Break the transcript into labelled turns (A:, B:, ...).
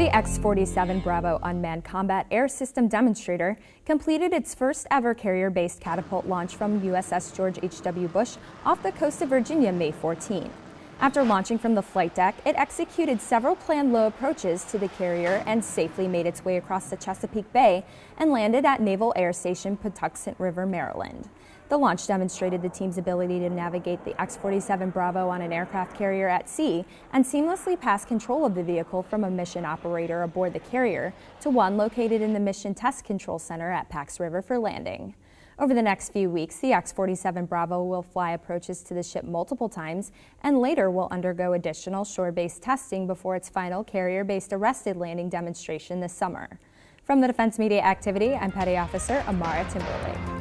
A: The X-47 Bravo unmanned combat air system demonstrator completed its first ever carrier-based catapult launch from USS George H.W. Bush off the coast of Virginia May 14. After launching from the flight deck, it executed several planned low approaches to the carrier and safely made its way across the Chesapeake Bay and landed at Naval Air Station Patuxent River, Maryland. The launch demonstrated the team's ability to navigate the X-47 Bravo on an aircraft carrier at sea and seamlessly pass control of the vehicle from a mission operator aboard the carrier to one located in the Mission Test Control Center at Pax River for landing. Over the next few weeks, the X-47 Bravo will fly approaches to the ship multiple times and later will undergo additional shore-based testing before its final carrier-based arrested landing demonstration this summer. From the Defense Media Activity, I'm Petty Officer Amara Timberlake.